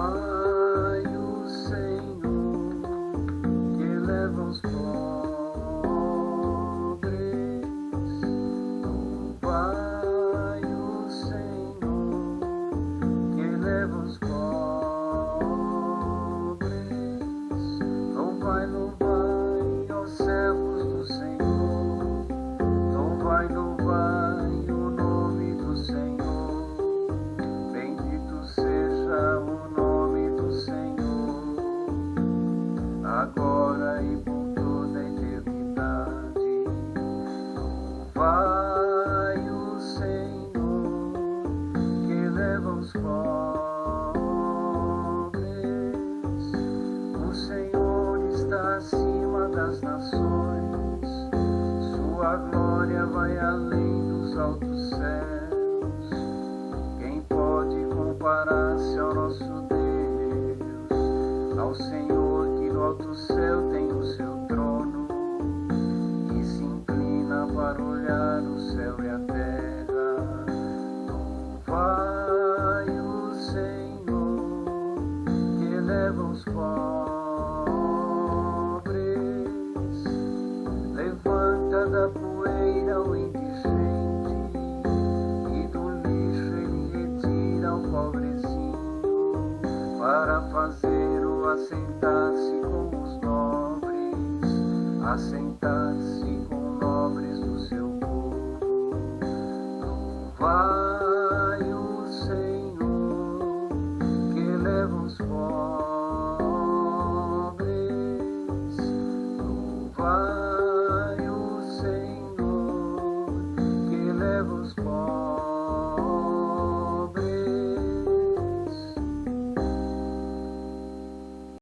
Vai o Senhor que leva os pobres. Vai o Senhor que leva os pobres. Louvai, louvai, os pobres. O Senhor está acima das nações, sua glória vai além dos altos céus. Quem pode comparar-se ao nosso Deus, ao Senhor que no alto céu tem o seu trono e se inclina para olhar o céu os pobres, levanta da poeira o indigente e do lixo ele retira o pobrezinho para fazer-o assentar-se com os nobres, assentar-se com nobres forever.